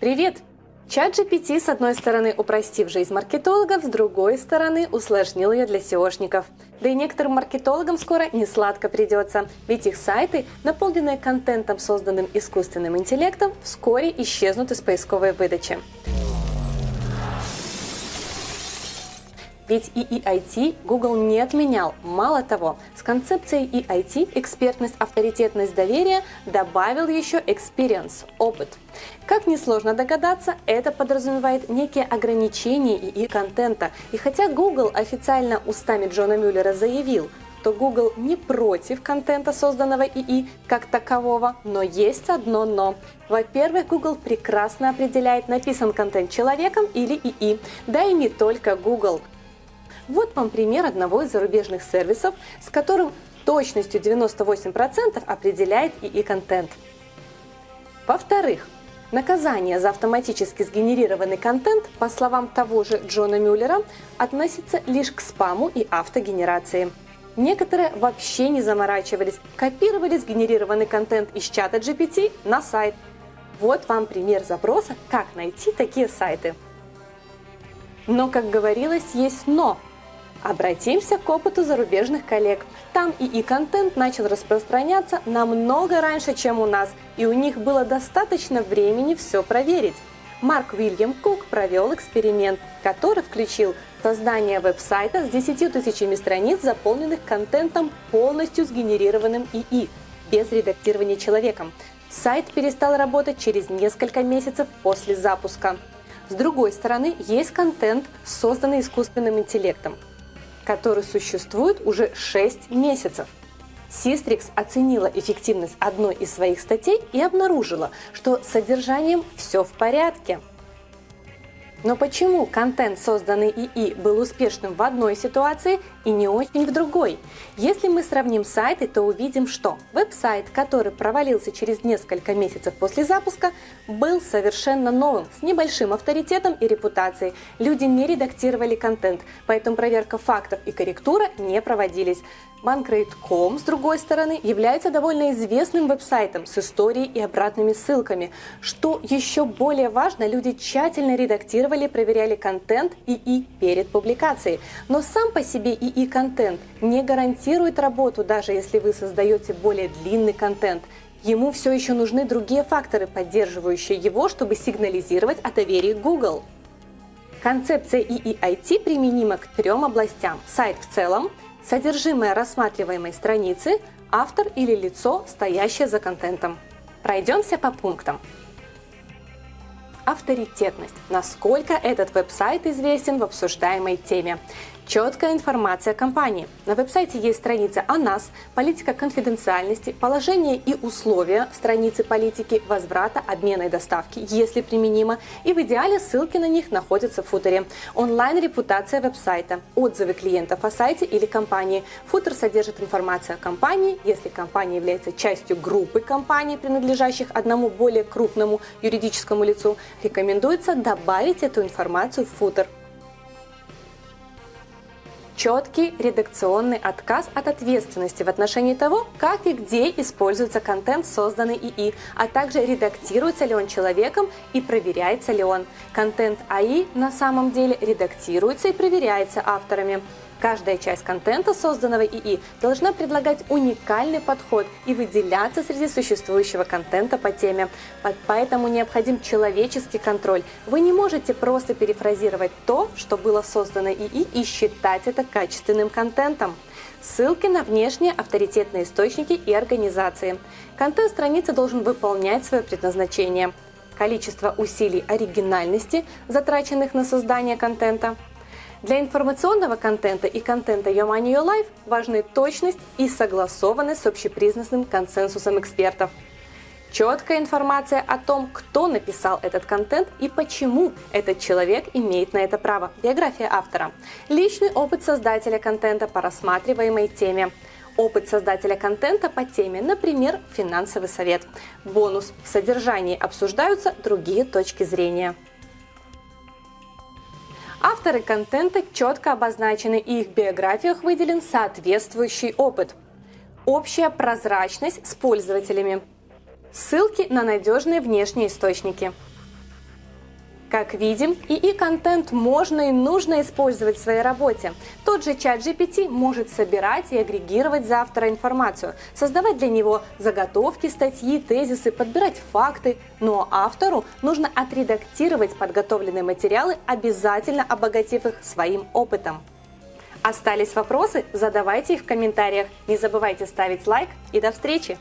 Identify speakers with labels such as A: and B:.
A: Привет! Чат GPT, с одной стороны, упростив жизнь маркетологов, с другой стороны, усложнил ее для SEOшников. Да и некоторым маркетологам скоро не сладко придется, ведь их сайты, наполненные контентом, созданным искусственным интеллектом, вскоре исчезнут из поисковой выдачи. Ведь EEIT Google не отменял. Мало того, с концепцией EIT экспертность, авторитетность, доверие добавил еще experience, опыт. Как несложно догадаться, это подразумевает некие ограничения ИИ контента. И хотя Google официально устами Джона Мюллера заявил, то Google не против контента, созданного ИИ как такового, но есть одно но. Во-первых, Google прекрасно определяет, написан контент человеком или ИИ, да и не только Google. Вот вам пример одного из зарубежных сервисов, с которым точностью 98% определяет ИИ-контент. Во-вторых, наказание за автоматически сгенерированный контент, по словам того же Джона Мюллера, относится лишь к спаму и автогенерации. Некоторые вообще не заморачивались, копировали сгенерированный контент из чата GPT на сайт. Вот вам пример запроса, как найти такие сайты. Но, как говорилось, есть «но». Обратимся к опыту зарубежных коллег. Там ИИ-контент начал распространяться намного раньше, чем у нас, и у них было достаточно времени все проверить. Марк Уильям Кук провел эксперимент, который включил создание веб-сайта с 10 тысячами страниц, заполненных контентом, полностью сгенерированным ИИ, без редактирования человеком. Сайт перестал работать через несколько месяцев после запуска. С другой стороны, есть контент, созданный искусственным интеллектом который существует уже 6 месяцев. Систрикс оценила эффективность одной из своих статей и обнаружила, что с содержанием все в порядке. Но почему контент, созданный ИИ, был успешным в одной ситуации и не очень в другой? Если мы сравним сайты, то увидим, что веб-сайт, который провалился через несколько месяцев после запуска, был совершенно новым, с небольшим авторитетом и репутацией. Люди не редактировали контент, поэтому проверка фактов и корректура не проводились. Bankrate.com, с другой стороны, является довольно известным веб-сайтом с историей и обратными ссылками. Что еще более важно, люди тщательно редактировали, проверяли контент ИИ перед публикацией. Но сам по себе ИИ-контент не гарантирует работу, даже если вы создаете более длинный контент. Ему все еще нужны другие факторы, поддерживающие его, чтобы сигнализировать о доверии Google. Концепция EEIT применима к трем областям. Сайт в целом, содержимое рассматриваемой страницы, автор или лицо, стоящее за контентом. Пройдемся по пунктам. Авторитетность. Насколько этот веб-сайт известен в обсуждаемой теме. Четкая информация о компании. На веб-сайте есть страница о нас, политика конфиденциальности, положение и условия страницы политики возврата, обмена и доставки, если применимо, и в идеале ссылки на них находятся в футере. Онлайн-репутация веб-сайта, отзывы клиентов о сайте или компании. Футер содержит информацию о компании, если компания является частью группы компаний, принадлежащих одному более крупному юридическому лицу, рекомендуется добавить эту информацию в футер четкий редакционный отказ от ответственности в отношении того, как и где используется контент, созданный ИИ, а также редактируется ли он человеком и проверяется ли он. Контент АИ на самом деле редактируется и проверяется авторами. Каждая часть контента, созданного ИИ, должна предлагать уникальный подход и выделяться среди существующего контента по теме. Поэтому необходим человеческий контроль. Вы не можете просто перефразировать то, что было создано ИИ и считать это качественным контентом. Ссылки на внешние авторитетные источники и организации. Контент страницы должен выполнять свое предназначение. Количество усилий оригинальности, затраченных на создание контента – для информационного контента и контента Your Money Your Life важны точность и согласованность с общепризнанным консенсусом экспертов. Четкая информация о том, кто написал этот контент и почему этот человек имеет на это право. Биография автора. Личный опыт создателя контента по рассматриваемой теме. Опыт создателя контента по теме, например, финансовый совет. Бонус. В содержании обсуждаются другие точки зрения. Авторы контента четко обозначены и их биографиях выделен соответствующий опыт. Общая прозрачность с пользователями. Ссылки на надежные внешние источники. Как видим, ИИ-контент можно и нужно использовать в своей работе. Тот же чат GPT может собирать и агрегировать за автора информацию, создавать для него заготовки, статьи, тезисы, подбирать факты. Но автору нужно отредактировать подготовленные материалы, обязательно обогатив их своим опытом. Остались вопросы? Задавайте их в комментариях. Не забывайте ставить лайк и до встречи!